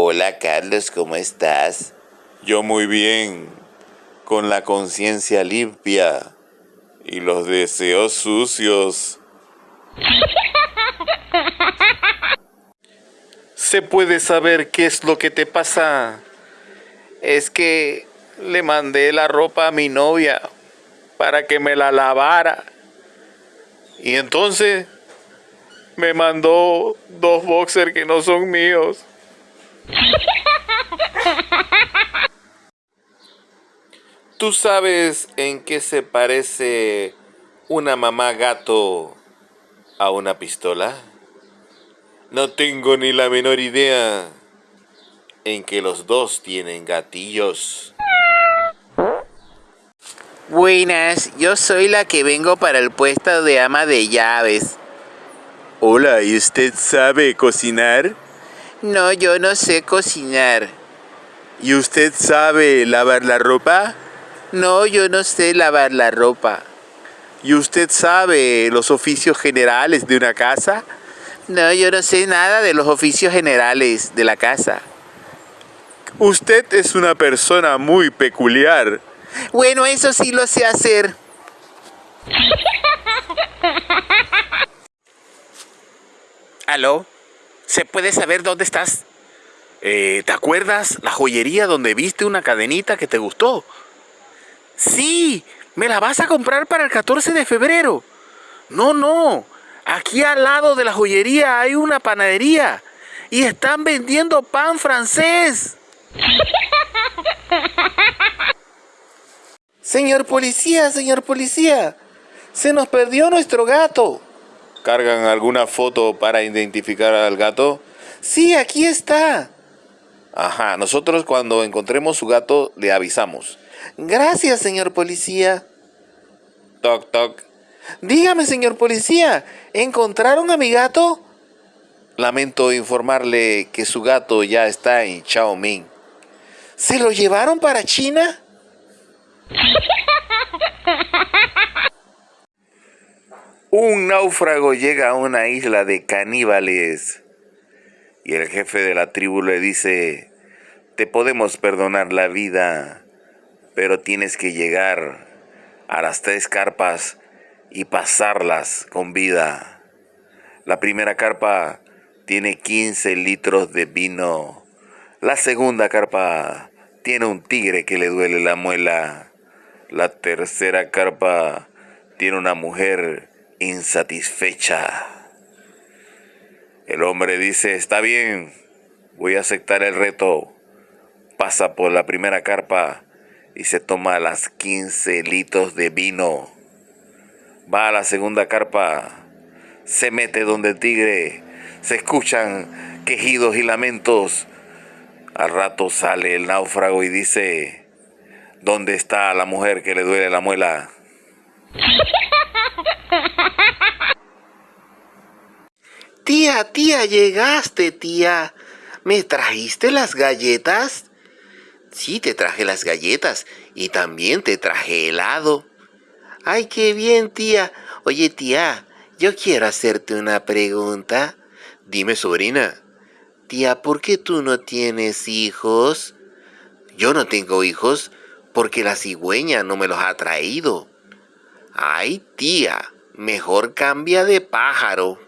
Hola Carlos, ¿cómo estás? Yo muy bien, con la conciencia limpia y los deseos sucios. ¿Se puede saber qué es lo que te pasa? Es que le mandé la ropa a mi novia para que me la lavara. Y entonces me mandó dos boxers que no son míos. ¿Tú sabes en qué se parece una mamá gato a una pistola? No tengo ni la menor idea en que los dos tienen gatillos. Buenas, yo soy la que vengo para el puesto de ama de llaves. Hola, ¿y usted sabe cocinar? No, yo no sé cocinar. ¿Y usted sabe lavar la ropa? No, yo no sé lavar la ropa. ¿Y usted sabe los oficios generales de una casa? No, yo no sé nada de los oficios generales de la casa. Usted es una persona muy peculiar. Bueno, eso sí lo sé hacer. ¿Aló? ¿Se puede saber dónde estás? Eh, ¿Te acuerdas la joyería donde viste una cadenita que te gustó? Sí, me la vas a comprar para el 14 de febrero. No, no, aquí al lado de la joyería hay una panadería y están vendiendo pan francés. Señor policía, señor policía, se nos perdió nuestro gato. ¿Cargan alguna foto para identificar al gato? Sí, aquí está. Ajá, nosotros cuando encontremos su gato le avisamos. Gracias, señor policía. Toc, toc. Dígame, señor policía, ¿encontraron a mi gato? Lamento informarle que su gato ya está en Xiaoming. ¿Se lo llevaron para China? Un náufrago llega a una isla de caníbales y el jefe de la tribu le dice, te podemos perdonar la vida, pero tienes que llegar a las tres carpas y pasarlas con vida. La primera carpa tiene 15 litros de vino. La segunda carpa tiene un tigre que le duele la muela. La tercera carpa tiene una mujer insatisfecha. El hombre dice, está bien, voy a aceptar el reto. Pasa por la primera carpa y se toma las 15 litros de vino. Va a la segunda carpa, se mete donde el tigre, se escuchan quejidos y lamentos. Al rato sale el náufrago y dice, ¿dónde está la mujer que le duele la muela? Tía, llegaste, tía. ¿Me trajiste las galletas? Sí, te traje las galletas y también te traje helado. Ay, qué bien, tía. Oye, tía, yo quiero hacerte una pregunta. Dime, sobrina. Tía, ¿por qué tú no tienes hijos? Yo no tengo hijos porque la cigüeña no me los ha traído. Ay, tía, mejor cambia de pájaro.